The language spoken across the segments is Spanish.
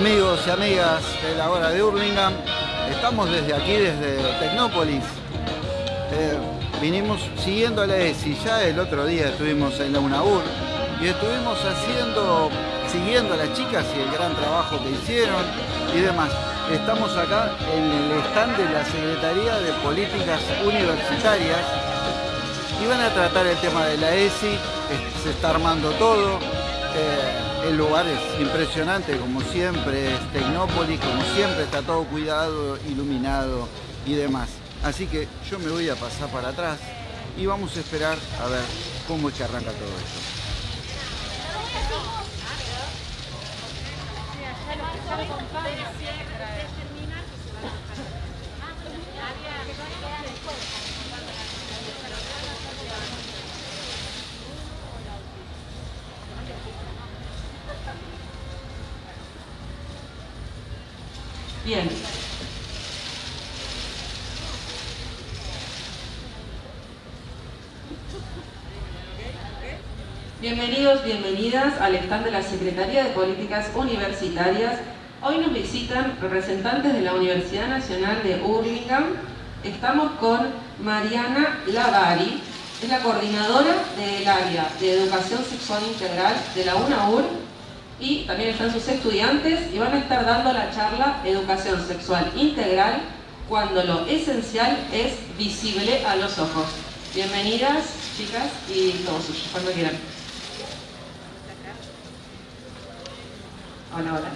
Amigos y amigas de la hora de Hurlingham, estamos desde aquí, desde Tecnópolis. Eh, vinimos siguiendo a la ESI, ya el otro día estuvimos en la UNAUR y estuvimos haciendo, siguiendo a las chicas y el gran trabajo que hicieron y demás. Estamos acá en el stand de la Secretaría de Políticas Universitarias y van a tratar el tema de la ESI, se está armando todo. Eh, el lugar es impresionante, como siempre, es Tecnópolis, como siempre, está todo cuidado, iluminado y demás. Así que yo me voy a pasar para atrás y vamos a esperar a ver cómo es que arranca todo esto. Bien. Bienvenidos, bienvenidas al stand de la Secretaría de Políticas Universitarias. Hoy nos visitan representantes de la Universidad Nacional de Hurlingham. Estamos con Mariana Lavari, es la coordinadora del área de Educación Sexual Integral de la UNAUR y también están sus estudiantes y van a estar dando la charla Educación Sexual Integral cuando lo esencial es visible a los ojos. Bienvenidas, chicas, y todos suyos, cuando quieran. Hola, hola.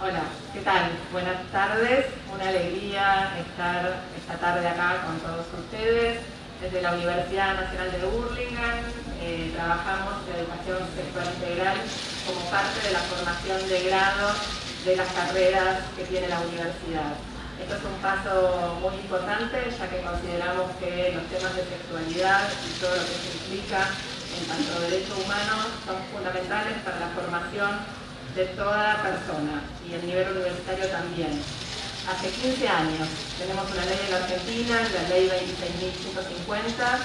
Hola, ¿qué tal? Buenas tardes, una alegría estar esta tarde acá con todos ustedes. Desde la Universidad Nacional de Burlingame eh, trabajamos en educación sexual integral como parte de la formación de grado de las carreras que tiene la universidad. Esto es un paso muy importante ya que consideramos que los temas de sexualidad y todo lo que se implica en cuanto a derechos humanos son fundamentales para la formación de toda persona y el nivel universitario también. Hace 15 años tenemos una ley en la Argentina, la ley 26.150,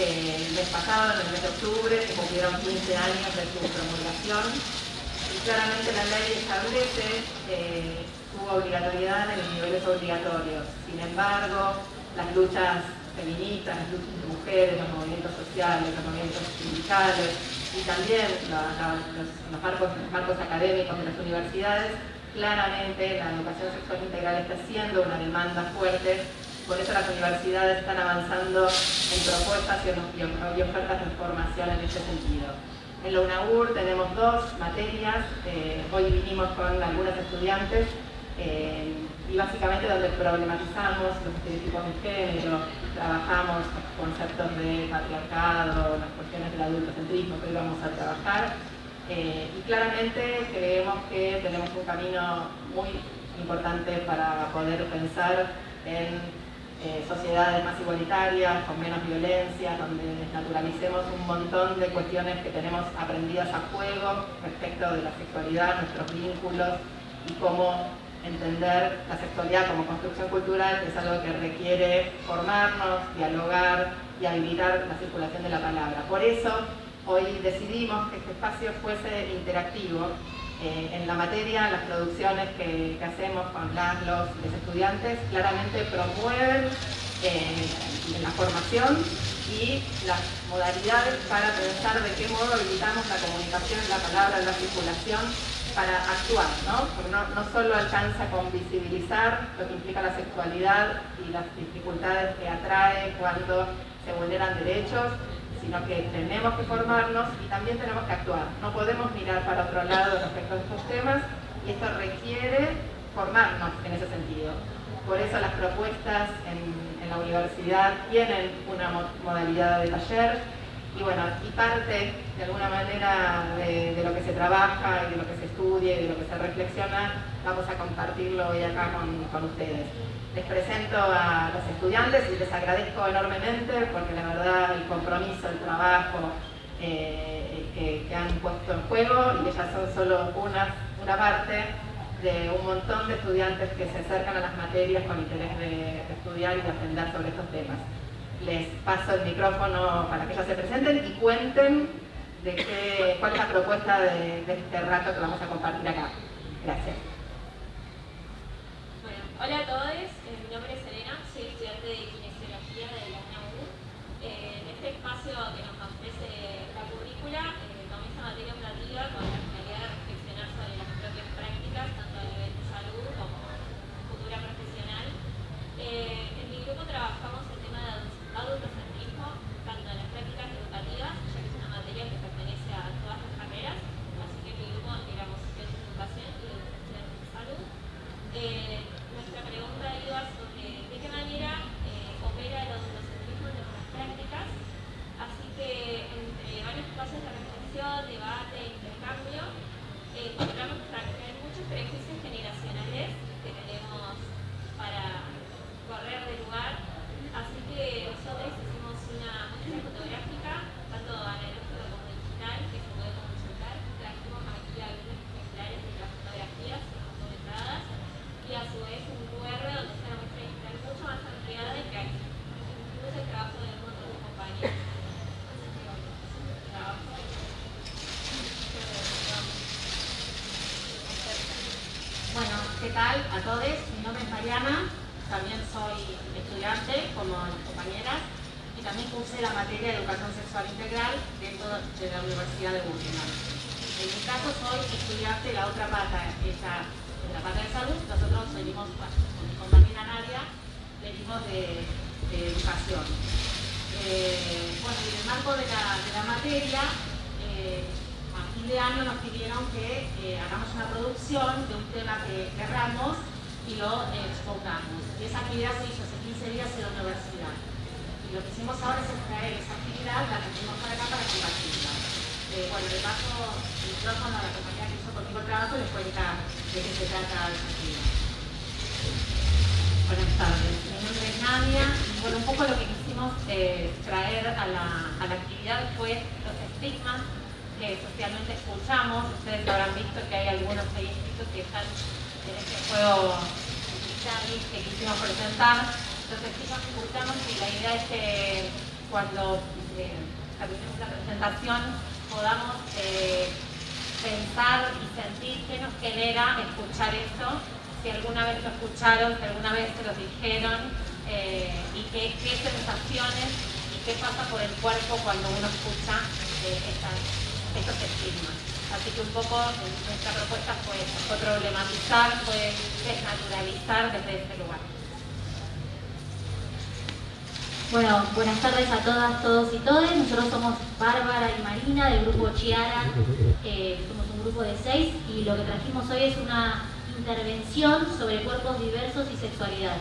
eh, el mes pasado, en el mes de octubre, se cumplieron 15 años de su promulgación y claramente la ley establece eh, su obligatoriedad en los niveles obligatorios. Sin embargo, las luchas feministas, las luchas de mujeres, los movimientos sociales, los movimientos sindicales y también los, marcos, los marcos académicos de las universidades, claramente la educación sexual integral está siendo una demanda fuerte por eso las universidades están avanzando en propuestas y ofertas de formación en este sentido. En la UNAUR tenemos dos materias, eh, hoy vinimos con algunos estudiantes eh, y básicamente donde problematizamos los estereotipos de género, trabajamos conceptos de patriarcado, las cuestiones del adultocentrismo que hoy vamos a trabajar eh, y claramente creemos que tenemos un camino muy importante para poder pensar en eh, sociedades más igualitarias, con menos violencia, donde naturalicemos un montón de cuestiones que tenemos aprendidas a juego respecto de la sexualidad, nuestros vínculos y cómo entender la sexualidad como construcción cultural, es algo que requiere formarnos, dialogar y habilitar la circulación de la palabra. Por eso, hoy decidimos que este espacio fuese interactivo eh, en la materia, las producciones que, hacemos con los, estudiantes claramente promueven eh, la formación y las modalidades para pensar de qué modo habilitamos la comunicación, la palabra, la circulación para actuar, ¿no? Porque no solo alcanza con visibilizar lo que implica la sexualidad y las dificultades que atrae cuando se vulneran derechos, sino que tenemos que formarnos y también tenemos que actuar. No podemos mirar para otro lado respecto a estos temas y esto requiere formarnos en ese sentido. Por eso las propuestas en, la universidad tienen una modalidad de taller y bueno, y parte de alguna manera de, lo que se trabaja y de lo que se estudia y de lo que se reflexiona, vamos a compartirlo hoy acá con, con ustedes. Les presento a los estudiantes y les agradezco enormemente porque la verdad el compromiso, el trabajo eh, que, han puesto en juego y ellas son solo una, una parte de un montón de estudiantes que se acercan a las materias con interés de, estudiar y de aprender sobre estos temas les paso el micrófono para que ellos se presenten y cuenten de qué, cuál es la propuesta de, de, este rato que vamos a compartir acá. Gracias. Bueno, hola a todos. Eh, todos? Mi nombre es Mariana, también soy estudiante como mis compañeras y también cursé la materia de educación sexual integral dentro de la Universidad de Burlingame. En mi caso soy estudiante de la otra pata, ella en la pata de salud, nosotros venimos con mi compañera Nadia, venimos de, educación. Eh, bueno, en el marco de la, materia, eh, de año nos pidieron que eh, hagamos una producción de un tema que querramos y lo eh, expongamos. Y esa actividad se hizo hace 15 días en la universidad. Y lo que hicimos ahora es extraer esa actividad, la trajimos para acá para compartirla. Eh, bueno, le paso el micrófono a la compañía que hizo conmigo el trabajo y les cuenta de qué se trata esa actividad. Buenas tardes, mi nombre es Nadia bueno, un poco lo que quisimos traer a la, a la actividad fue los estigmas que socialmente escuchamos. Ustedes habrán visto que hay algunos ahí que están en este juego que quisimos presentar. Entonces, quisimos escuchamos y la idea es que cuando eh, la presentación podamos eh, pensar y sentir qué nos genera escuchar esto, si alguna vez lo escucharon, si alguna vez se lo dijeron eh, y qué, qué sensaciones y qué pasa por el cuerpo cuando uno escucha estas estos estigmas. Así que un poco nuestra propuesta fue fue problematizar, fue desnaturalizar desde este lugar. Bueno, buenas tardes a todas, todos y todes. Nosotros somos Bárbara y Marina del grupo Chiara. Eh, somos un grupo de seis y lo que trajimos hoy es una intervención sobre cuerpos diversos y sexualidad.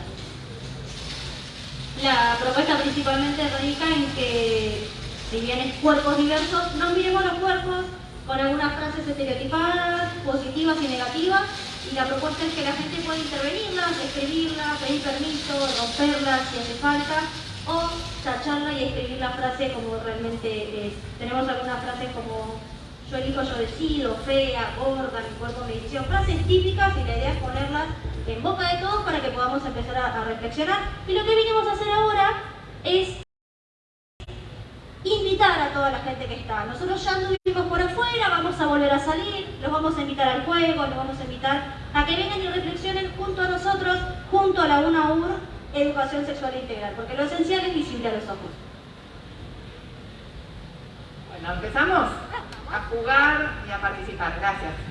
La propuesta principalmente radica en que si bien es cuerpos diversos, no miremos los cuerpos con algunas frases estereotipadas, positivas y negativas, y la propuesta es que la gente pueda intervenirlas, escribirlas, pedir permiso, romperlas si hace falta, o tacharla y escribir la frase como realmente es. Tenemos algunas frases como yo elijo, yo decido, fea, gorda, mi cuerpo me decisión, frases típicas y la idea es ponerlas en boca de todos para que podamos empezar a, a reflexionar. Y lo que vinimos a hacer ahora es invitar a toda la gente que está. Nosotros ya anduvimos por afuera, vamos a volver a salir, los vamos a invitar al juego, los vamos a invitar a que vengan y reflexionen junto a nosotros, junto a la UNAUR, Educación Sexual Integral, porque lo esencial es visible a los ojos. Bueno, empezamos a jugar y a participar. Gracias.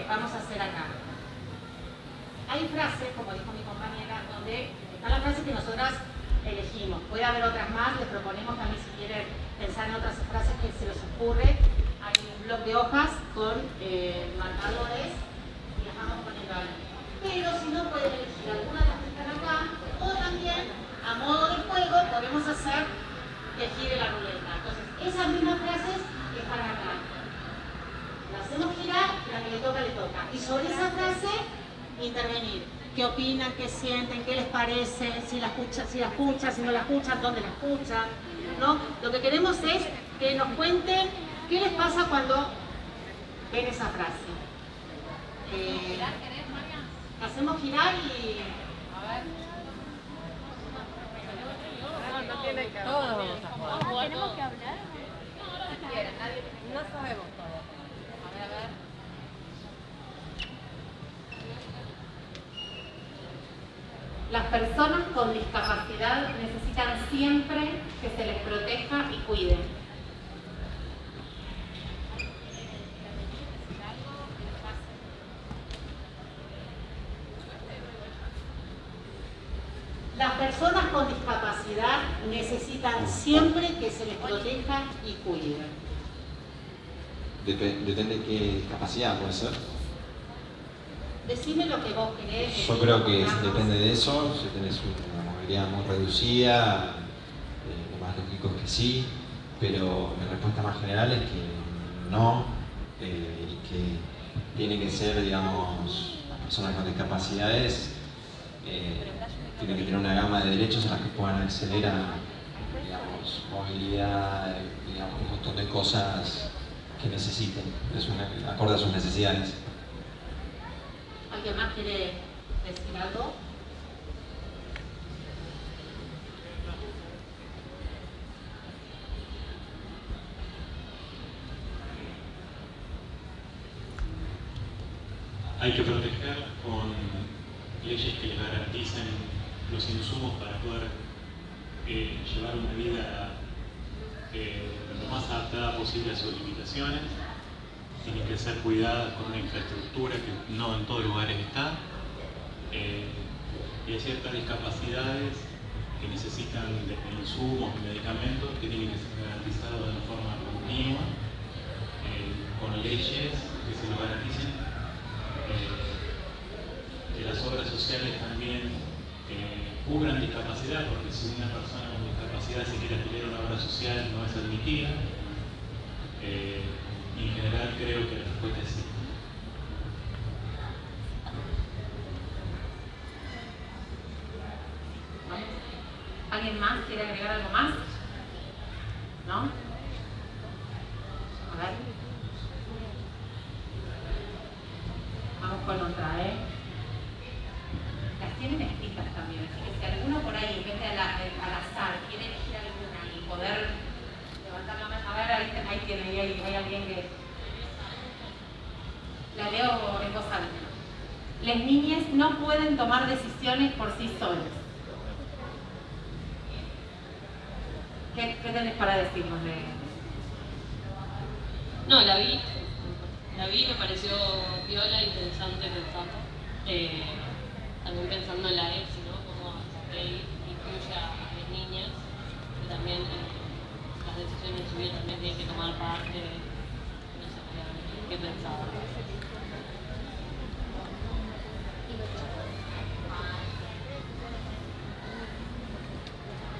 la escuchan, dónde la escuchan, ¿no? Lo que queremos es que nos cuenten qué les pasa cuando ven esa frase. Eh, hacemos girar y... A ver. No, tiene que hablar. Todos ¿Tenemos que hablar? No sabemos todo. A ver, a ver. Las personas con discapacidad necesitan siempre que se les proteja y cuide. Las personas con discapacidad necesitan siempre que se les proteja y cuide. Depende de qué discapacidad puede ser. Decime lo que vos querés. Yo creo que depende de eso, si tenés una movilidad muy reducida, eh, lo más lógico es que sí, pero mi respuesta más general es que no, eh, y que tienen que ser, digamos, personas con discapacidades, eh, tienen que tener una gama de derechos a las que puedan acceder a, digamos, movilidad, digamos, un montón de cosas que necesiten, es una, acorde a sus necesidades. ¿Alguien más quiere decir algo? hay que proteger con leyes que les garanticen los insumos para poder eh, llevar una vida eh, lo más adaptada posible a sus limitaciones. Tienen que ser cuidadas con una infraestructura que no en todos lugares está. Eh, y hay ciertas discapacidades que necesitan de insumos y medicamentos que tienen que ser garantizados de una forma continua, con leyes que se lo garanticen que las obras sociales también eh, cubran discapacidad, porque si una persona con discapacidad se quiere a una obra social no es admitida. Eh, y en general creo que la respuesta es sí. ¿Alguien más quiere agregar algo más? ¿No? A ver. Vamos con otra, ¿eh? Las tienen escritas también, así que si alguno por ahí, en vez de al, azar, quiere elegir alguna y poder levantar la mano, a ver, ahí, ahí tiene, ahí hay, alguien que... La leo en voz alta. Las niñas no pueden tomar decisiones por sí solas. ¿Qué, qué tenés para decirnos de No, la vi la vi, me pareció viola, interesante pensando. Eh, también pensando en la ESI, ¿no? Cómo él incluye a las niñas, que también eh, las decisiones de su vida también tienen que tomar parte. No sé qué pensaba.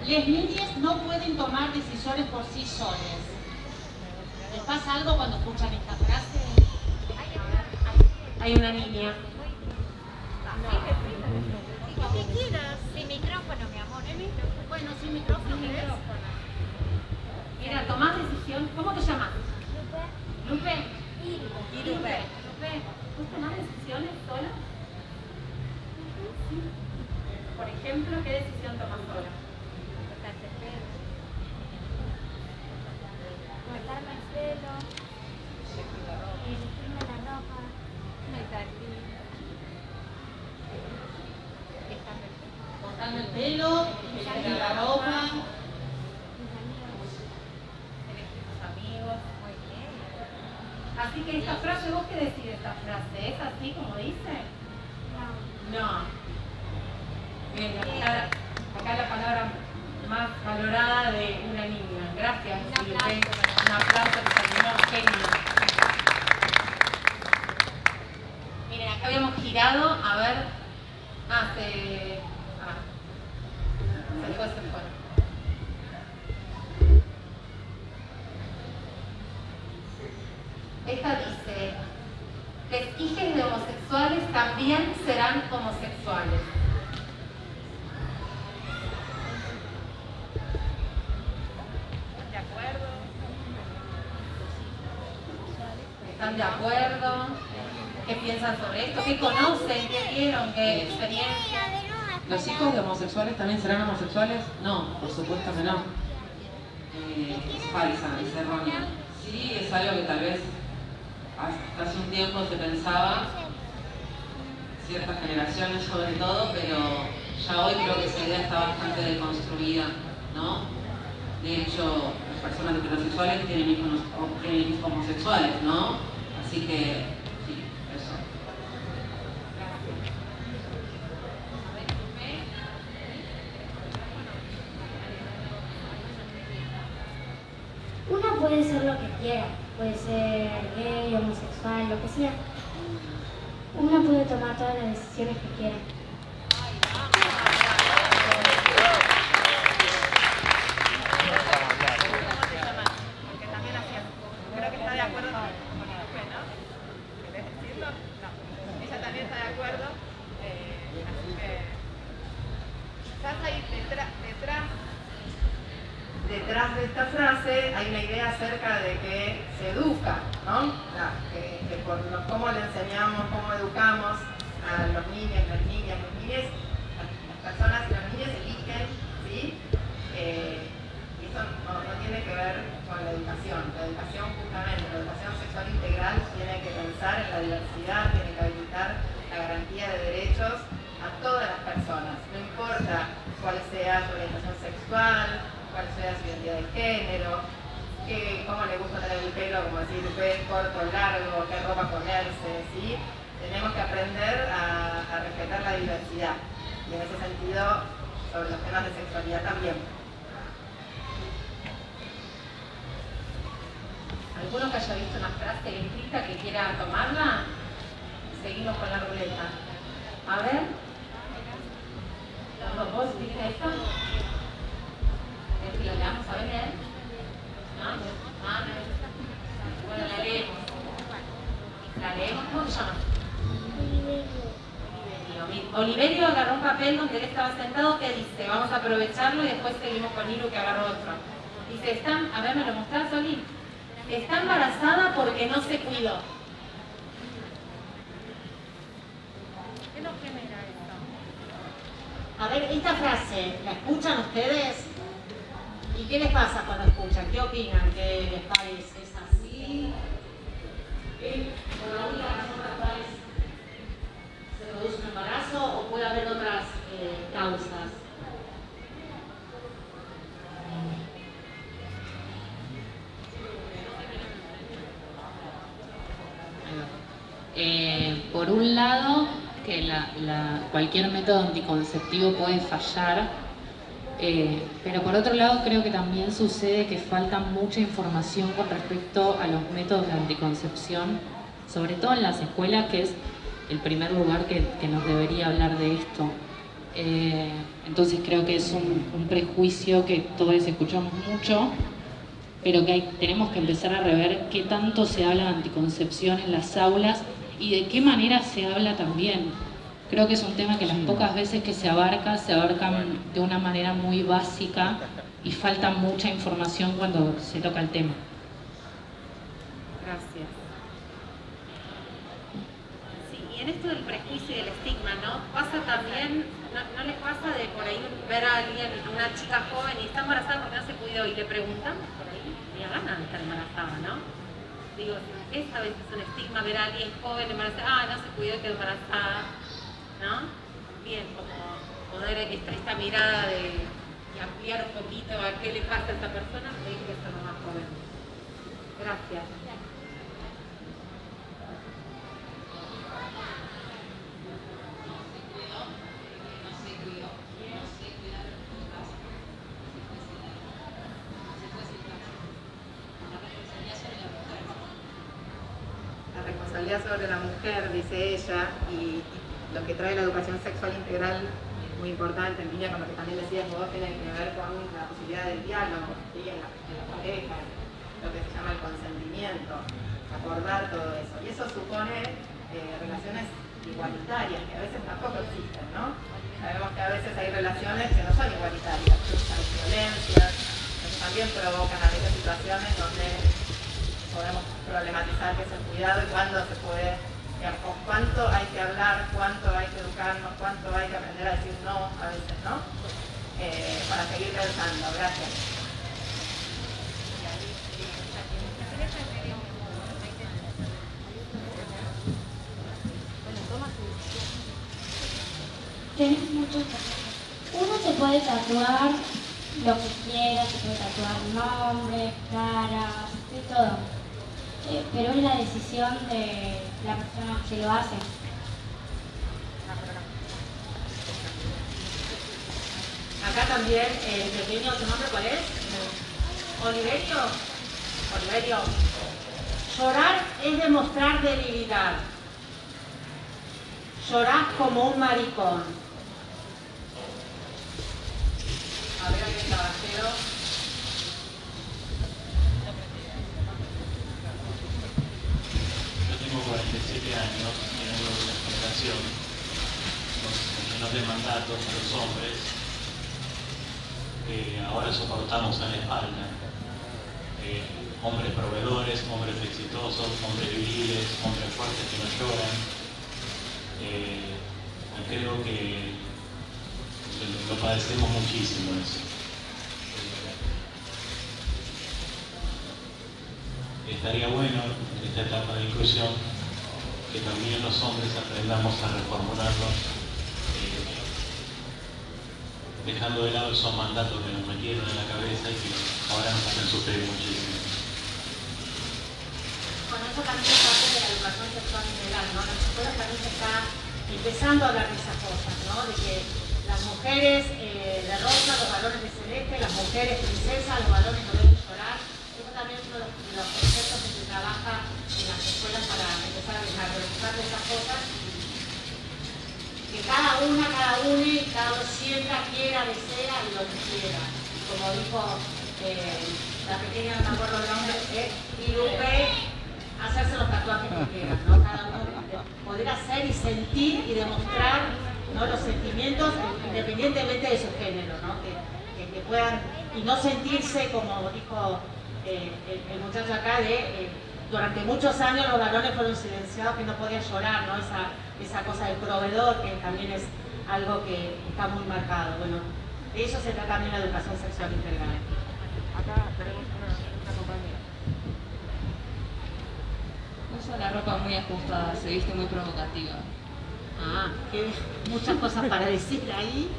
Las niñas no pueden tomar decisiones por sí solas. ¿Les pasa algo cuando escuchan esta frase? Hay una niña. Si quieras, sin micrófono, mi amor. Bueno, sin micrófono. Mira, tomás decisión. ¿Cómo te llamas? Lupe. Lupe. Y Lupe. Lupe. ¿Vos tomás decisiones sola? Por ejemplo, ¿qué decisión tomás sola? Cortarte el pelo. Cortarme el pelo. Elegirme la ropa. Cortarme el pelo, elegir la ropa, elegir tus amigos. Así que esta frase, ¿vos qué decís de esta frase? ¿Es así como dice? No. Bien, acá, acá la palabra más valorada de una niña. Gracias, Un Lupe. aplauso. Un aplauso que terminó genio. Miren, acá habíamos girado, a ver. Ah, se. Ah. Se fue, se fue. Esta dice, las hijas de homosexuales también serán homosexuales. ¿De acuerdo? ¿Están de acuerdo? ¿Qué piensan sobre esto? ¿Qué conocen? ¿Qué vieron? ¿Qué experiencia? ¿Los hijos de homosexuales también serán homosexuales? No, por supuesto que no. Eh, es falsa, es errónea. Sí, es algo que tal vez hasta hace un tiempo se pensaba, ciertas generaciones sobre todo, pero ya hoy creo que esa idea está bastante deconstruida, ¿no? De hecho, las personas heterosexuales tienen hijos, homosexuales, ¿no? Así que, sí, eso. Una puede ser lo que quiera, puede ser gay, homosexual, lo que sea. Una puede tomar todas las decisiones que quiera. Porque también hacía, creo que está de acuerdo con con Lupe, ¿no? ¿no? que, por cómo le enseñamos, cómo educamos a los niños, las niñas, los niños, las personas y los niños eligen, ¿sí? Eh, y eso no, tiene que ver con la educación. La educación justamente, la educación sexual integral tiene que pensar en la diversidad, tiene que habilitar la garantía de derechos a todas las personas, no importa cuál sea su orientación sexual, cuál sea su identidad de género, cómo le gusta tener el pelo, como decir, corto, largo, qué ropa ponerse, ¿sí? Tenemos que aprender a, respetar la diversidad y en ese sentido sobre los temas de sexualidad también. ¿Alguno que haya visto una frase escrita que quiera tomarla? Seguimos con la ruleta. A ver. ¿Vos viste esto? ¿Lo leamos a ver? Bueno, la leemos. ¿La leemos? ¿Cómo se llama? Oliverio. Oliverio agarró un papel donde él estaba sentado que dice, vamos a aprovecharlo y después seguimos con Iru que agarró otro. Dice, están, a ver, ¿me lo mostrás, Oli? Está embarazada porque no se cuidó. ¿Qué nos genera esto? A ver, esta frase, ¿la escuchan ustedes? ¿Y qué les pasa cuando escuchan? ¿Qué opinan? ¿Que les parece? ¿Es así? ¿Por la única razón por la cual se produce un embarazo o puede haber otras eh, causas? Eh, por un lado, que cualquier método anticonceptivo puede fallar eh, pero por otro lado creo que también sucede que falta mucha información con respecto a los métodos de anticoncepción, sobre todo en las escuelas, que es el primer lugar que, nos debería hablar de esto. Eh, entonces creo que es un, prejuicio que todos escuchamos mucho, pero que tenemos que empezar a rever qué tanto se habla de anticoncepción en las aulas y de qué manera se habla también Creo que es un tema que las pocas veces que se abarca, se abarcan de una manera muy básica y falta mucha información cuando se toca el tema. Gracias. Sí, y en esto del prejuicio y del estigma, ¿no? Pasa también, no, les pasa de por ahí ver a alguien, una chica joven y está embarazada porque no se cuidó y le preguntan por ahí, y gana de estar embarazada, ¿no? Digo, es un estigma ver a alguien joven embarazada, ah, no se cuidó y quedó embarazada ¿no? Bien, como poder esta, mirada de ampliar un poquito a qué le pasa a esta persona, me que ser más joven. Gracias. Sobre la mujer, dice ella, y lo que trae la educación sexual integral es muy importante, en línea con lo que también decías vos, tiene que ver con la posibilidad del diálogo en, la, pareja, lo que se llama el consentimiento, acordar todo eso. Y eso supone eh, relaciones igualitarias, que a veces tampoco existen, ¿no? Sabemos que a veces hay relaciones que no son igualitarias, hay violencias, que también provocan a veces situaciones donde podemos problematizar qué es el cuidado y cuándo se puede cuánto hay que hablar, cuánto hay que educarnos, cuánto hay que aprender a decir no a veces, ¿no? Eh, para seguir pensando. Gracias. Uno se puede tatuar lo que quiera, se puede tatuar nombres, caras, de todo eh, pero es la decisión de la persona que lo hace. Acá también el pequeño, ¿tu nombre cuál es? Oliverio. Oliverio. Llorar es demostrar debilidad. Llorás como un maricón. A ver, aquí caballero. tengo 47 años vengo de una generación llenos de mandatos a los hombres que ahora soportamos en la espalda. Eh, hombres proveedores, hombres exitosos hombres viriles, hombres fuertes que no lloran. Eh, y creo que lo padecemos muchísimo eso. Eh, estaría bueno en esta etapa de inclusión que también los hombres aprendamos a reformularlos, eh, dejando de lado esos mandatos que nos metieron en la cabeza y que ahora nos hacen sufrir muchísimo. Bueno, eso también es parte de la educación sexual integral, ¿no? Las escuelas también se está empezando a hablar de esas cosas, ¿no? De que las mujeres eh, de rosa, los valores de celeste, las mujeres princesas, los valores no deben llorar. Eso también es uno de los trabaja en las escuelas para empezar a desarrollar esas cosas. Que cada una, cada uno, cada uno sienta, quiera, desea y lo que quiera. Como dijo eh, la pequeña, no me acuerdo el nombre, eh, y Lupe, hacerse los tatuajes que quieran, ¿no? Cada uno poder hacer y sentir y demostrar ¿no? los sentimientos independientemente de su género, ¿no? que, que puedan, y no sentirse, como dijo eh, el, el, muchacho acá, de eh, durante muchos años los varones fueron silenciados, que no podían llorar, ¿no? Esa, esa cosa del proveedor, que también es algo que está muy marcado. Bueno, de eso se trata también la educación sexual integral. Acá tenemos una, una compañera. Usa la ropa muy ajustada, se viste muy provocativa. Ah, que muchas cosas para decir ahí.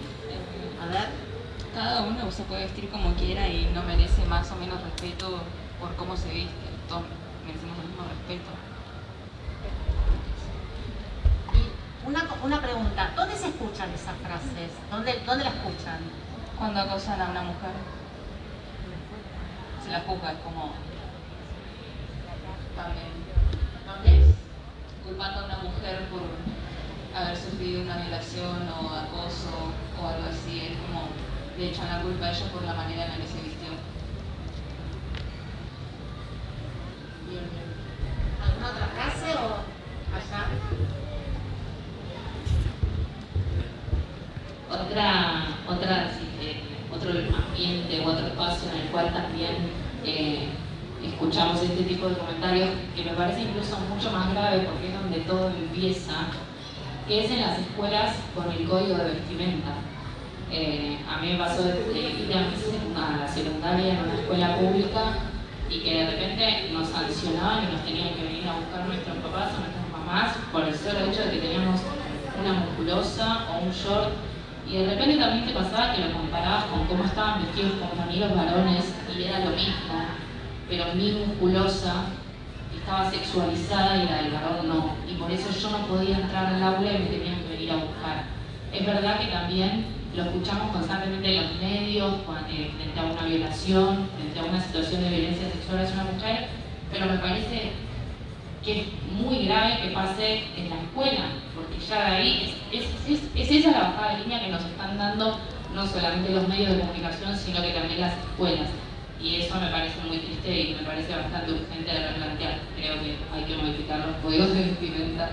A ver. Cada uno se puede vestir como quiera y no merece más o menos respeto por cómo se viste. Todos merecemos el mismo respeto. Y una, una pregunta, ¿dónde se escuchan esas frases? ¿Dónde, ¿Dónde la escuchan? Cuando acosan a una mujer, se la juzga, es como... También. ¿Dónde? Culpando a una mujer por haber sufrido una violación o acoso o algo así, es como le echan la culpa a ella por la manera en la que se vistió. Bien, bien. ¿Alguna otra frase o allá? Otra, otra, eh, otro ambiente u otro espacio en el cual también eh, escuchamos este tipo de comentarios que me parece incluso mucho más grave porque es donde todo empieza, que es en las escuelas con el código de vestimenta. Eh, a mí me pasó de, ir a la secundaria en una escuela pública y que de repente nos sancionaban y nos tenían que venir a buscar nuestros papás o nuestras mamás por el solo hecho de que teníamos una musculosa o un short y de repente también te pasaba que lo comparabas con cómo estaban vestidos compañeros varones y era lo mismo, pero mi musculosa estaba sexualizada y la del varón no. Y por eso yo no podía entrar al aula y me tenían que venir a buscar. Es verdad que también lo escuchamos constantemente en los medios, frente a una violación, frente a una situación de violencia sexual hacia una mujer, pero me parece que es muy grave que pase en la escuela, porque ya de ahí es esa la bajada de línea que nos están dando no solamente los medios de comunicación, sino que también las escuelas. Y eso me parece muy triste y me parece bastante urgente de replantear. Creo que hay que modificar los códigos de vestimenta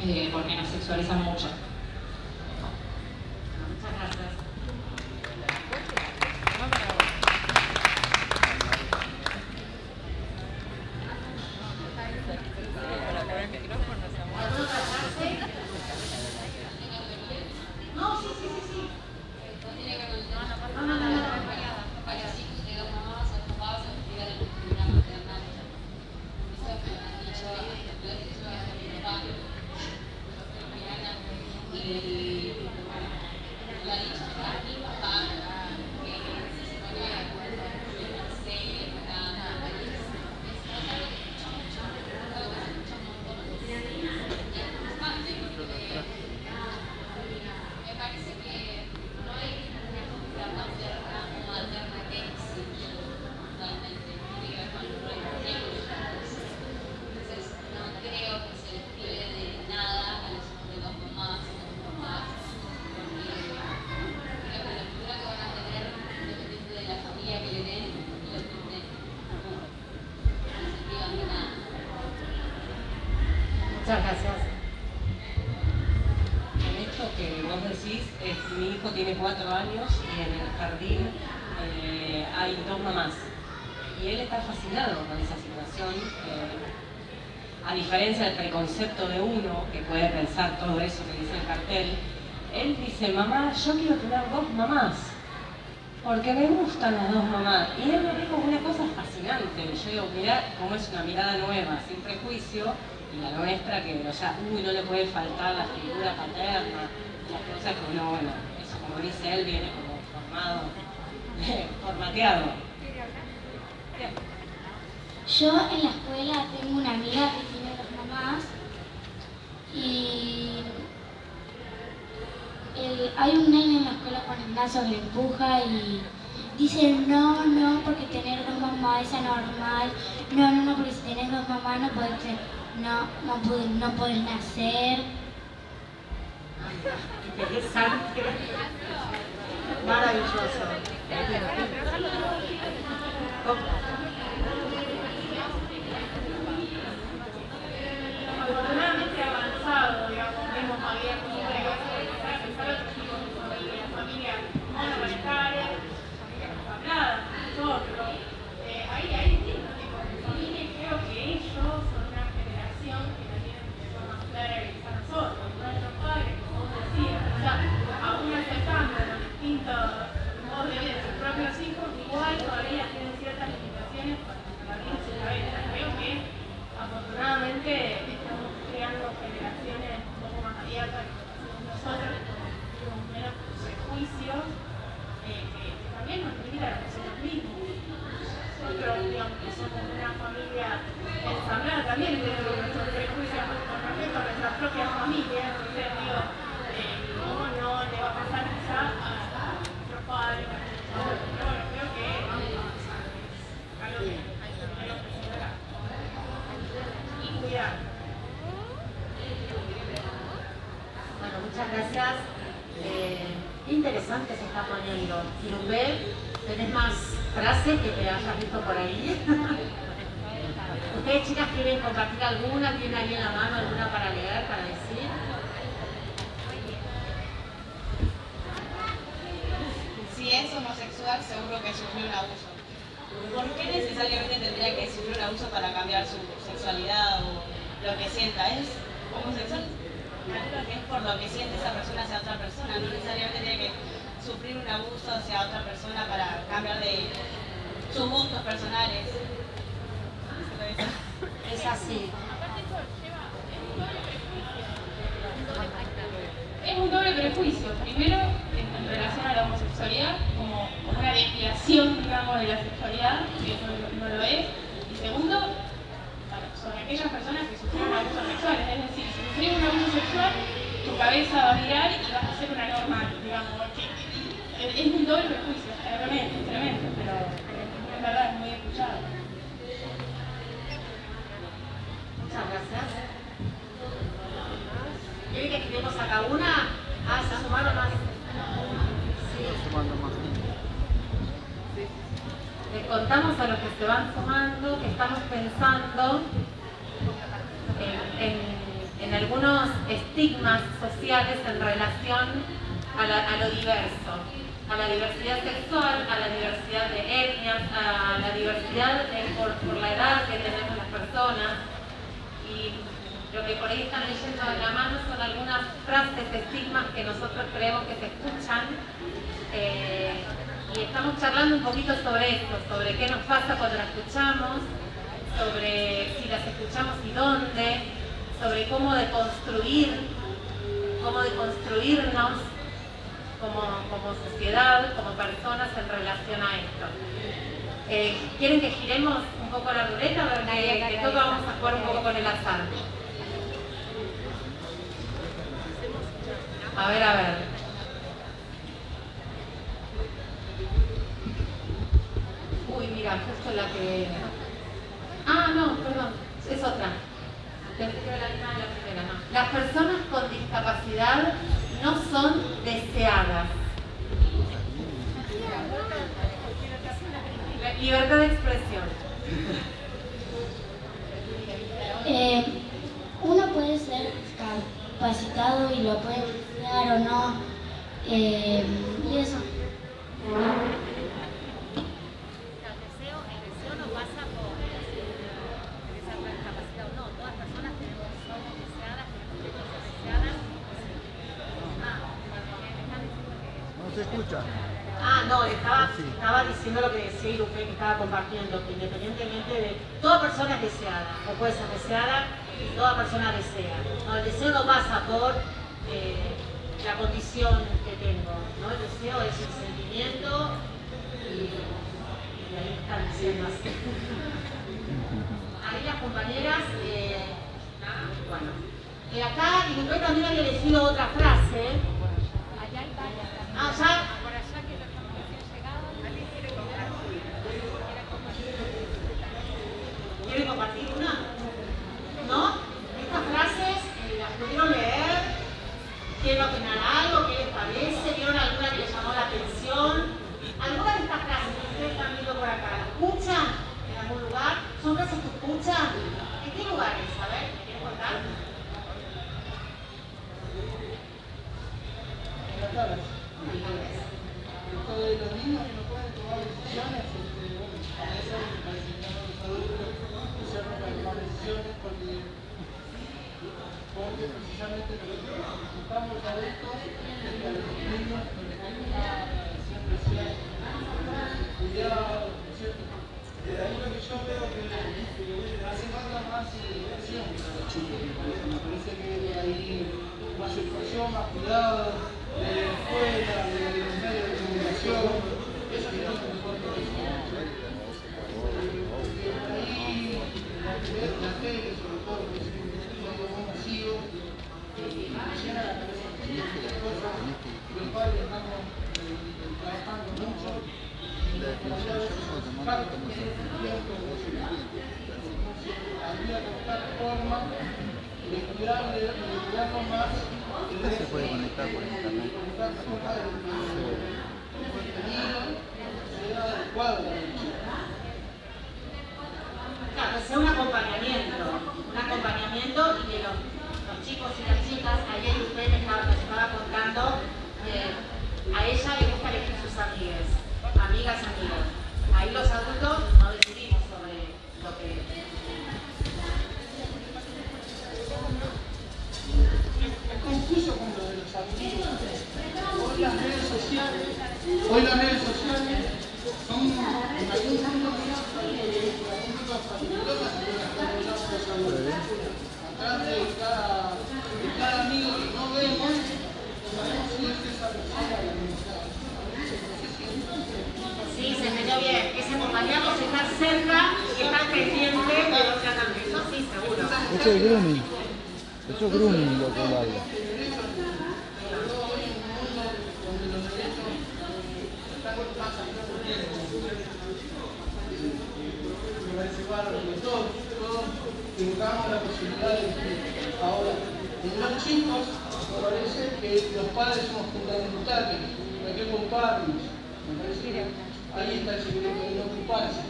eh, porque nos sexualizan mucho. Las dos mamás. Y él me dijo una cosa fascinante, yo digo, mira cómo es una mirada nueva, sin prejuicio, y la nuestra que, o sea, uy, no le puede faltar la figura paterna, las cosas que uno, bueno, eso como dice él, viene como formado, formateado. Yo en la escuela tengo una amiga que tiene dos mamás y hay un nene en la escuela con Ignacio que le empuja y dice no, no, porque tener dos mamás es anormal, no, no, no, porque si tienes dos mamás no puedes, no, no, puedes, no puedes nacer. Interesante. Maravilloso. afortunadamente avanzado, digamos, hemos abierto un negocio de empezar otros tipos de familias, familias monoparentales, familias habladas, nosotros. Eh, ahí hay distintos tipos de familias y creo que ellos son una generación que la tienen de forma clara que a nosotros, nuestros padres, como vos decías, o sea, aún aceptando los distintos modos de vida de sus propios hijos, igual todavía tienen ciertas limitaciones para abrir su cabeza. Creo que afortunadamente creando generaciones un poco más abiertas que nosotros, con menos prejuicios, eh, que, también nos limitan a nosotros mismos. Nosotros, digamos, que somos una familia también tenemos nuestros prejuicios nuestra propia familia, entonces digo, eh, ¿cómo no le va a pasar quizá a, a nuestros padres, a bueno, creo que. Y cuidar. Bueno, muchas gracias. Eh, interesante se está poniendo. ¿tenés más frases que te hayas visto por ahí? ¿Ustedes chicas quieren compartir alguna? ¿Tienen ahí en la mano alguna para leer, para decir? Si es homosexual, seguro que sufrió un abuso. ¿Por qué necesariamente tendría que sufrir un abuso para cambiar su sexualidad o lo que sienta? ¿Es homosexual? Que es por lo que siente esa persona hacia otra persona, no necesariamente tiene que sufrir un abuso hacia otra persona para cambiar de sus gustos personales. Es así. Es un doble prejuicio. Primero, en relación a la homosexualidad, como, una desviación, digamos, de la sexualidad, que no, no lo es. Y segundo, sobre aquellas personas que sufrieron abusos sexuales. Es decir, si sufrieron un abuso sexual, tu cabeza va a mirar y vas a ser una normal, digamos. Es un doble prejuicio, es tremendo, es tremendo, pero es verdad, es muy escuchado. Muchas gracias. ¿Quieren que escribamos acá una? Ah, se sumaron más. Sí. Sumando más. Contamos a los que se van sumando que estamos pensando en, algunos estigmas sociales en relación a, lo diverso, a la diversidad sexual, a la diversidad de etnias, a la diversidad de- por, la edad que tenemos las personas. Y lo que por ahí están leyendo de la mano son algunas frases, estigmas que nosotros creemos que se escuchan. eh, y estamos charlando un poquito sobre esto, sobre qué nos pasa cuando la escuchamos, sobre si las escuchamos y dónde, sobre cómo deconstruir, cómo deconstruirnos como, como sociedad, como personas en relación a esto. Eh, ¿Quieren que giremos un poco la ruleta? Qué qué toca, vamos a jugar un poco con el azar. A ver, a ver. Uy, mira, justo la que... Ah, no, perdón, es otra. Pensé que era la misma de la primera, no. Las personas con discapacidad no son deseadas. La Libertad de expresión. Eh, uno puede ser capacitado y lo puede desear o no. eh, y eso. el deseo no pasa por ser discapacidad o no. Todas personas Ah, no, estaba, estaba diciendo lo que decía Irupé que estaba compartiendo, que independientemente de... Toda persona es deseada, o puede ser deseada, toda persona desea. No, el deseo no pasa por eh, la condición que tengo, ¿no? El deseo es el sentimiento y, y ahí están diciendo así. Ahí las compañeras, eh, bueno, eh, acá Irupé también había elegido otra frase. Ah, ya, ¿Quieren compartir una? ¿No? Estas frases eh, las pudieron leer. ¿Quieren opinar algo? ¿Qué les parece? ¿Vieron alguna que les llamó la atención? ¿Alguna de estas frases que ustedes están viendo por acá, ¿la escuchan en algún lugar? ¿Son frases que escuchan? ¿En qué lugares? A ver, ¿me quieren contar? En las salas. Esto de los niños que no pueden tomar decisiones, este, bueno, a veces me parece que no los adultos que se para tomar decisiones porque, porque precisamente lo que necesitamos los adultos es que a los niños nos den una siempre sea cuidado, ¿no es cierto? De ahí lo que yo veo que hace falta más educación para los me parece, que hay más educación, más cuidado de la escuela, de los medios de comunicación, eso es que ahí la tele, sobre todo, que es un medio muy la cabeza de cosas, los padres estamos trabajando mucho, los padres tienen tiempo, habría se puede conectar por internet. Claro, los padres somos fundamentales, hay que ocuparnos, ahí está el secreto de no ocuparse,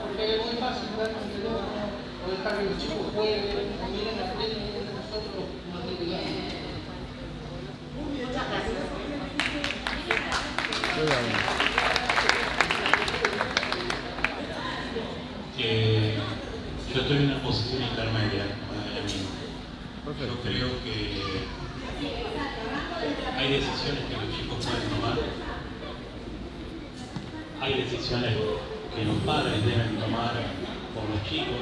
porque es muy fácil jugar con el teléfono, o dejar que los chicos jueguen, o miren la tele y nosotros materiales. Muchas gracias. que yo estoy en una posición intermedia con el amigo. Yo creo que hay decisiones que los chicos pueden tomar, hay decisiones que los padres deben tomar por los chicos.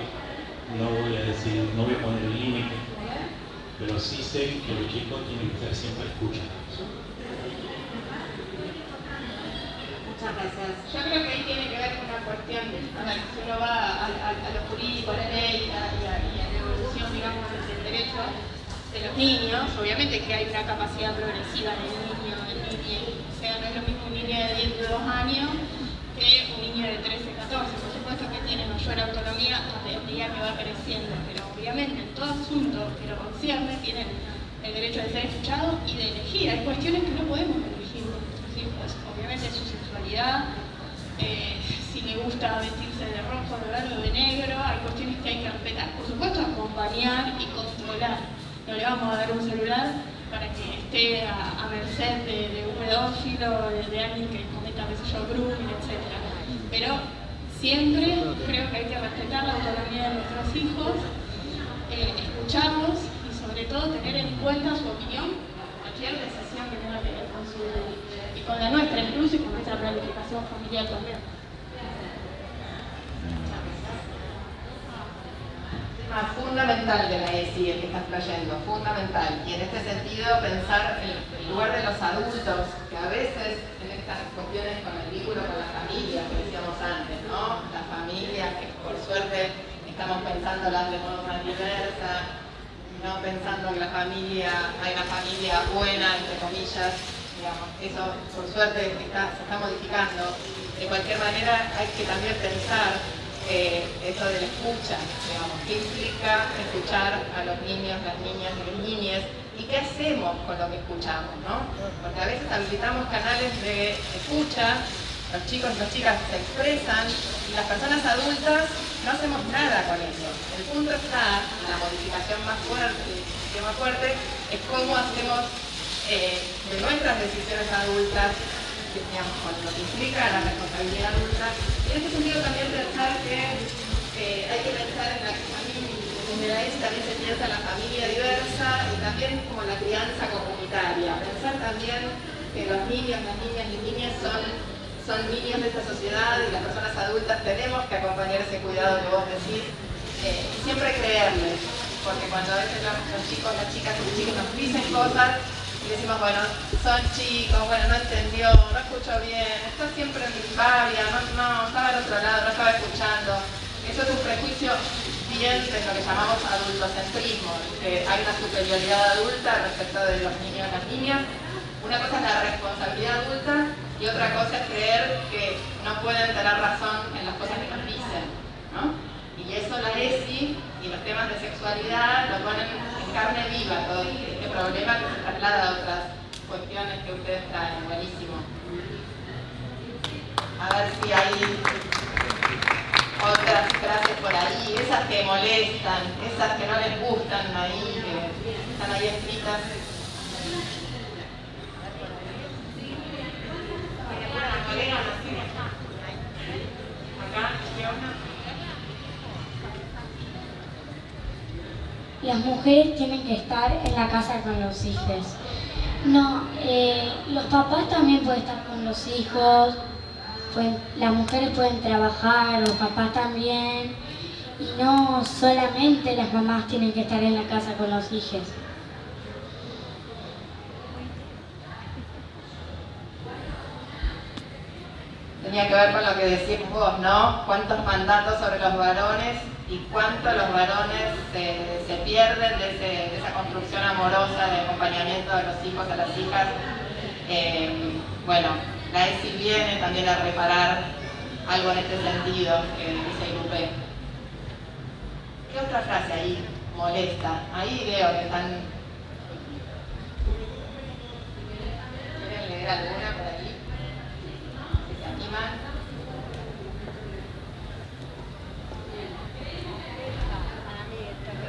No voy a decir, no voy a poner el límite, pero sí sé que los chicos tienen que ser siempre escuchados. Muchas gracias. Yo creo que ahí tiene que ver con una cuestión, a ver, si uno va a, a, a lo jurídico, a la ley y a la evolución, digamos, del derecho de los niños, obviamente que hay una capacidad progresiva del niño, del niño, o sea, no es lo mismo un niño de 10, de 2 años que un niño de 13, 14, por supuesto que tiene mayor autonomía a medida que va creciendo, pero obviamente en todo asunto que lo concierne tienen el derecho de ser escuchado y de elegir. Hay cuestiones que no podemos elegir con nuestros hijos, obviamente su sexualidad, eh, si le gusta vestirse de rojo, de verde o de negro, hay cuestiones que hay que respetar. Por supuesto, acompañar y controlar. No le vamos a dar un celular para que esté a, a merced de, de un pedófilo, de, de alguien que cometa, qué sé yo, grooming, etc. Pero siempre creo que hay que respetar la autonomía de nuestros hijos, eh, escucharlos y sobre todo tener en cuenta su opinión, cualquier decisión que tenga que ver con su, con la nuestra incluso y con nuestra planificación familiar también. Fundamental de la ESI, el que estás trayendo, fundamental. Y en este sentido pensar en el lugar de los adultos, que a veces en estas cuestiones con el vínculo con la familia, que decíamos antes, ¿no? La familia, que por suerte estamos pensándola de modo más diversa, no pensando que la familia, hay una familia buena, entre comillas, digamos, eso por suerte está, se está modificando. De cualquier manera hay que también pensar eh, eso de la escucha, digamos, qué implica escuchar a los niños, las niñas y las niñas y qué hacemos con lo que escuchamos, ¿no? Porque a veces habilitamos canales de escucha, los chicos y las chicas se expresan y las personas adultas no hacemos nada con eso. El punto está, la modificación más fuerte, el más fuerte, es cómo hacemos eh, de nuestras decisiones adultas digamos, con lo que implica la responsabilidad adulta. Y en este sentido también pensar que eh, hay que pensar en la ESI también se piensa en la familia diversa y también como la crianza comunitaria. Pensar también que los niños, las niñas y niñas son, son niños de esta sociedad y las personas adultas tenemos que acompañar ese cuidado que vos decís eh, siempre creerles, porque cuando a veces los, los chicos, las chicas y los chicos nos dicen cosas, decimos, bueno, son chicos, bueno, no entendió, no escuchó bien, está siempre en disparia, no, no, estaba al otro lado, no estaba escuchando. Eso es un prejuicio bien de lo que llamamos adultocentrismo, que hay una superioridad adulta respecto de los niños y las niñas. Una cosa es la responsabilidad adulta y otra cosa es creer que no pueden tener razón en las cosas que nos dicen. ¿no? Y eso la ESI y los temas de sexualidad lo ponen en carne viva todo este problema que se traslada a otras cuestiones que ustedes traen. Buenísimo. A ver si hay otras frases por ahí, esas que molestan, esas que no les gustan ahí, que están ahí escritas. Acá, ¿qué onda? Las mujeres tienen que estar en la casa con los hijos. No, eh, los papás también pueden estar con los hijos, pueden- las mujeres pueden trabajar, los papás también, y no solamente las mamás tienen que estar en la casa con los hijos. tenía que ver con lo que decís vos, ¿no? Cuántos mandatos sobre los varones y cuánto los varones se, pierden de esa construcción amorosa de acompañamiento de los hijos a las hijas. Eh, bueno, la ESI viene también a reparar algo en este sentido que dice Lupe. ¿Qué otra frase ahí molesta? Ahí veo que están... ¿Quieren leer alguna por ahí? ¿Se animan?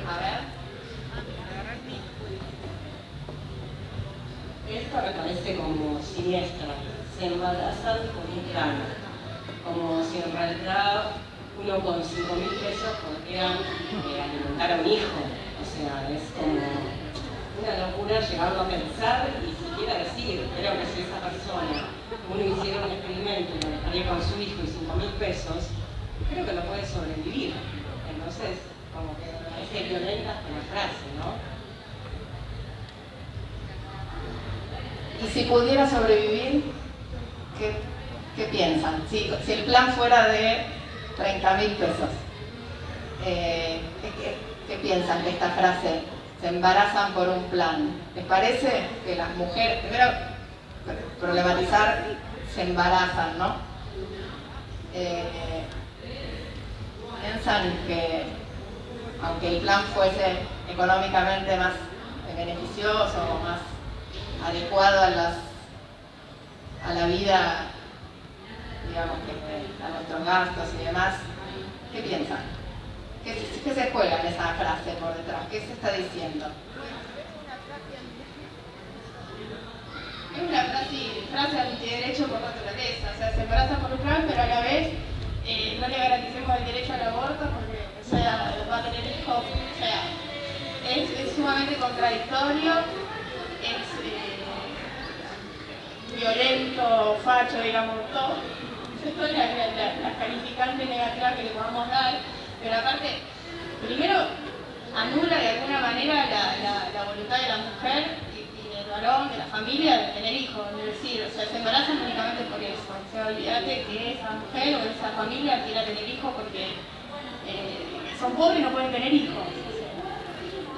A ver. Esta me parece como siniestra. Se embarazan con un plan. Como si en realidad uno con 5 mil pesos podría eh, alimentar a un hijo. O sea, es como una locura llegarlo a pensar y siquiera decir, creo que si esa persona, uno hiciera un experimento y lo dejaría con su hijo y 5 mil pesos, creo que no puede sobrevivir. Entonces, como que parece violenta con la frase, ¿no? Y si pudiera sobrevivir, ¿qué, piensan? Si, el plan fuera de 30 mil pesos, eh, ¿qué, qué- qué piensan de esta frase? Se embarazan por un plan. ¿Les parece que las mujeres, primero, problematizar, se embarazan, ¿no? Eh, piensan que aunque el plan fuese económicamente más beneficioso o más adecuado a, las, a la vida, digamos, que, a nuestros gastos y demás, ¿qué piensan? ¿Qué, qué se juega en esa frase por detrás? ¿Qué se está diciendo? Es una frase, frase antiderecho por naturaleza, o sea, se embaraza por un plan, pero a la vez eh, no le garanticemos el derecho al aborto porque, o sea, va a tener hijos, o sea, es, es sumamente contradictorio, es, eh, violento, facho, digamos, todo. Son las, las calificantes negativas que le podamos dar, pero aparte, primero anula de alguna manera la, voluntad de la mujer de la familia, de tener hijos. Es decir, o sea, se embarazan únicamente por eso. O sea, olvídate que esa mujer o esa familia quiera tener hijos porque eh, son pobres y no pueden tener hijos.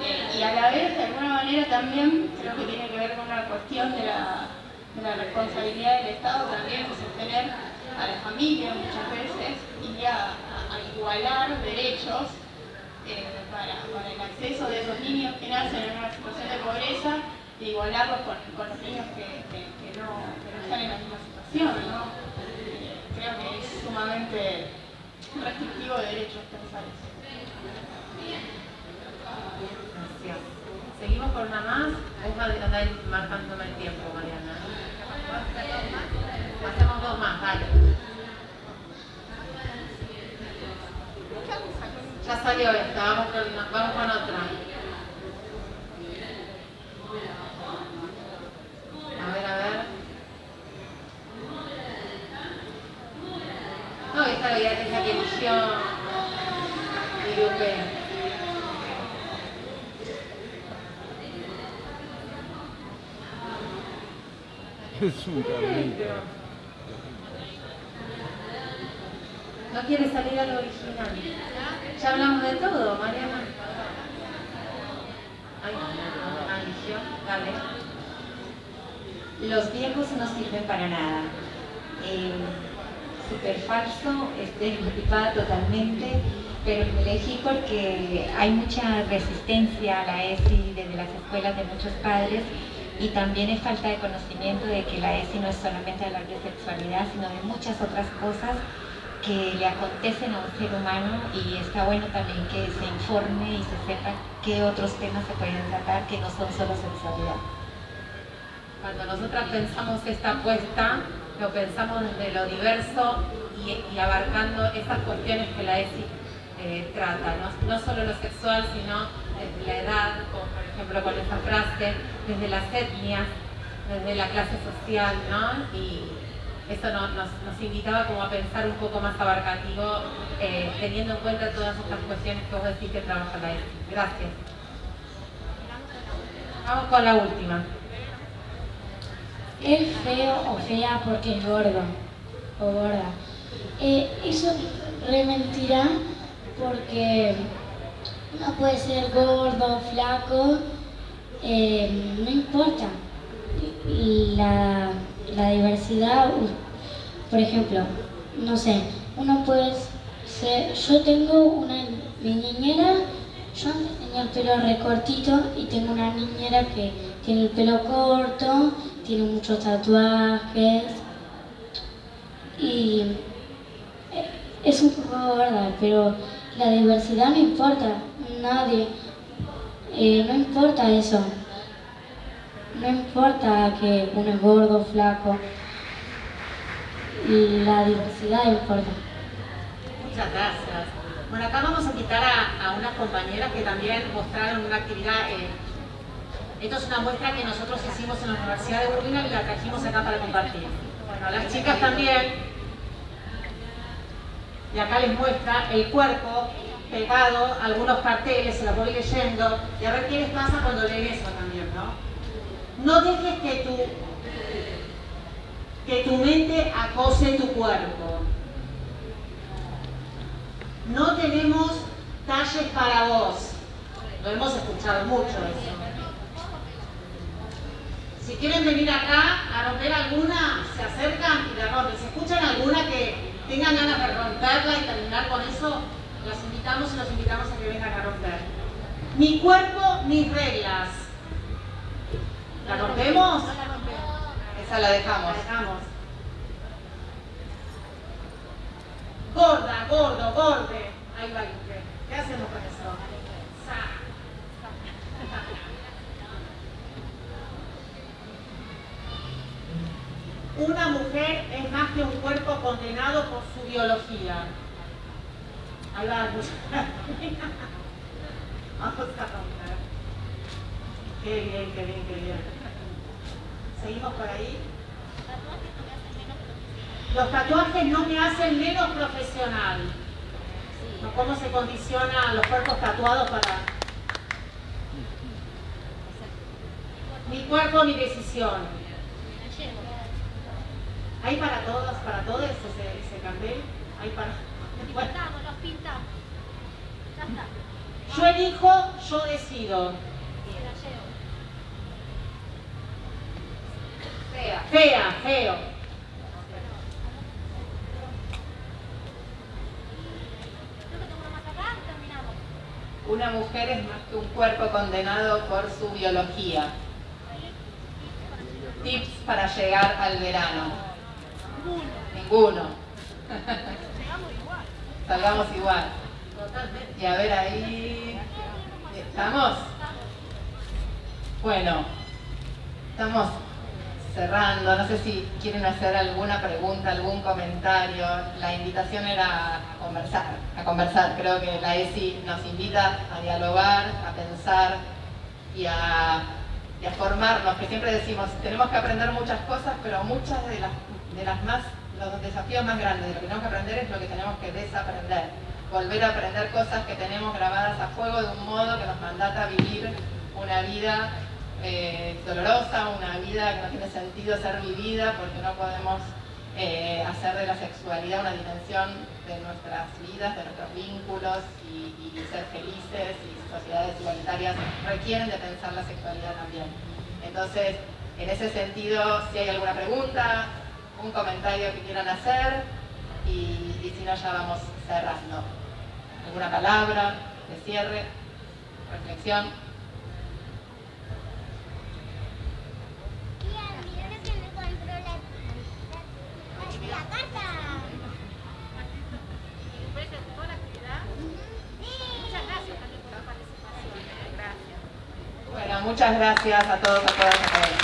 Eh, y a la vez, de alguna manera, también creo que tiene que ver con una cuestión de la, responsabilidad del Estado también de sostener a la familia muchas veces y a igualar derechos eh, para, el acceso de esos niños que nacen en una situación de pobreza e igualarlos con, los niños que, no, están en la misma situación. Eh, creo que es sumamente restrictivo de derechos pensar eso. Gracias. Seguimos con una más. Vos andar marcándome el tiempo, Mariana. Hacemos dos más, dale. Ya salió esta, con, vamos con otra. A ver, a ver. No, esta es la que eligió que No quiere salir a lo original. Ya hablamos de todo, Mariana. Ay, dale. Los viejos no sirven para nada. Eh, Súper falso, estereotipada totalmente, pero elegí porque hay mucha resistencia a la ESI desde las escuelas de muchos padres y también es falta de conocimiento de que la ESI no es solamente hablar de sexualidad, sino de muchas otras cosas que le acontecen a un ser humano y está bueno también que se informe y se sepa qué otros temas se pueden tratar que no son solo sexualidad. Cuando nosotras pensamos esta apuesta, lo pensamos desde lo diverso y, abarcando esas cuestiones que la ESI eh, trata, ¿no? solo lo sexual, sino desde la edad, como ejemplo con esta frase, desde las etnias, desde la clase social, ¿no? Y, eso nos, invitaba como a pensar un poco más abarcativo, eh, teniendo en cuenta todas estas cuestiones que vos decís que trabaja la ESI. Gracias. Vamos con la última. Es feo o fea porque es gordo o gorda. Eh, eso re mentira porque no puede ser gordo, flaco, eh, no importa. La la diversidad, por ejemplo, no sé, uno puede ser, yo tengo una, mi niñera, yo antes tenía el pelo recortito y tengo una niñera que tiene el pelo corto, tiene muchos tatuajes y eh, es un poco verdad, pero la diversidad no importa, nadie, eh, no importa eso. No importa que uno es gordo, flaco, la diversidad importa. Muchas gracias. Bueno, acá vamos a invitar a, unas compañeras que también mostraron una actividad. Eh, esto es una muestra que nosotros hicimos en la Universidad de Burlingame y la trajimos acá para compartir. Bueno, las chicas también. Y acá les muestra el cuerpo pegado, algunos carteles, se los voy leyendo, y a ver qué les pasa cuando leen eso también, ¿no? No dejes que tu, que tu mente acose tu cuerpo. No tenemos talles para vos. Lo hemos escuchado mucho eso. Si quieren venir acá a romper alguna, se acercan y la rompen. Si escuchan alguna que tengan ganas de romperla y terminar con eso, los invitamos y los invitamos a que vengan a romper. Mi cuerpo, mis reglas. ¿La rompemos? Esa la dejamos. La dejamos. Gorda, gordo, gorde. Ahí va ¿Qué hacemos con eso? Una mujer es más que un cuerpo condenado por su biología. Ahí va. Vamos a romper. Qué bien, qué bien, qué bien. Seguimos por ahí. Los tatuajes no me hacen menos profesional. ¿Cómo se condicionan los cuerpos tatuados para...? Mi cuerpo, mi decisión. ¿Hay para todas, para todos ese, ese? ¿Hay para...? Pintamos, pintamos. Ya está. Yo elijo, yo decido. Fea. Fea, feo. Una mujer es más que un cuerpo condenado por su biología. Tips para llegar al verano. Ninguno. Salgamos igual. Y a ver ahí. ¿Estamos? Bueno, estamos cerrando. No sé si quieren hacer alguna pregunta, algún comentario. La invitación era a conversar, a conversar. Creo que la ESI nos invita a dialogar, a pensar y a, y a formarnos, que siempre decimos, tenemos que aprender muchas cosas, pero muchas de las, de las más, los desafíos más grandes de lo que tenemos que aprender es lo que tenemos que desaprender. Volver a aprender cosas que tenemos grabadas a fuego de un modo que nos mandata vivir una vida eh, dolorosa, una vida que no tiene sentido ser vivida porque no podemos eh, hacer de la sexualidad una dimensión de nuestras vidas, de nuestros vínculos y, y ser felices y sociedades igualitarias requieren de pensar la sexualidad también. Entonces, en ese sentido, si hay alguna pregunta, un comentario que quieran hacer y, y si no ya vamos cerrando. ¿Alguna palabra de cierre? ¿Reflexión? La carta. Muchas gracias también por la participación. Gracias. Bueno, muchas gracias a todos, a todas, a todos.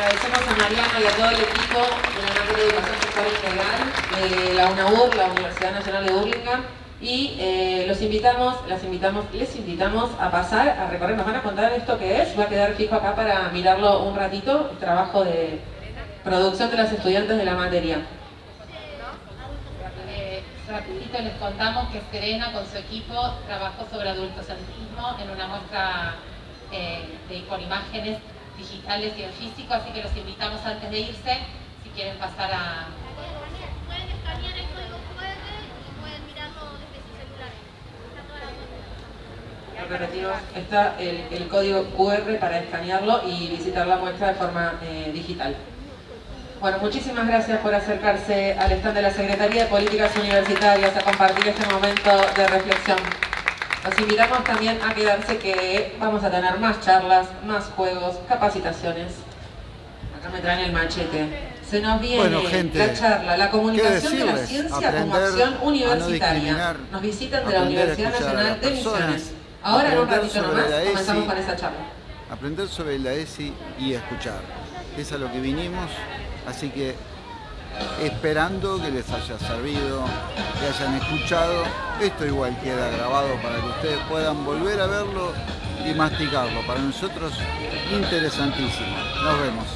Agradecemos a Mariana y a todo el equipo de la materia de Educación Sexual Integral de la UNAUR, la Universidad Nacional de Burlingame, y eh, los invitamos, las invitamos, les invitamos a pasar, a recorrer, nos van a contar esto que es, va a quedar fijo acá para mirarlo un ratito, el trabajo de producción de los estudiantes de la materia. Eh, rapidito les contamos que Serena con su equipo trabajó sobre adultocentrismo en una muestra eh, de, con imágenes digitales y en físico, así que los invitamos antes de irse, si quieren pasar a... Pueden escanear el código QR y pueden mirarlo desde sus celulares. Está el, el código QR para escanearlo y visitar la muestra de forma eh, digital. Bueno, muchísimas gracias por acercarse al stand de la Secretaría de Políticas Universitarias a compartir este momento de reflexión. Los invitamos también a quedarse que vamos a tener más charlas, más juegos, capacitaciones. Acá me traen el machete. Se nos viene Bueno, gente, la charla, la comunicación ¿qué de la ciencia como Aprender acción a no universitaria. Nos visitan de la Universidad Nacional de Misiones. Ahora en un ratito nomás comenzamos con esa charla. aprender sobre la ESI y escuchar. Es a lo que vinimos, así que esperando que les haya servido, que hayan escuchado. Esto igual queda grabado para que ustedes puedan volver a verlo y masticarlo. Para nosotros, interesantísimo. Nos vemos.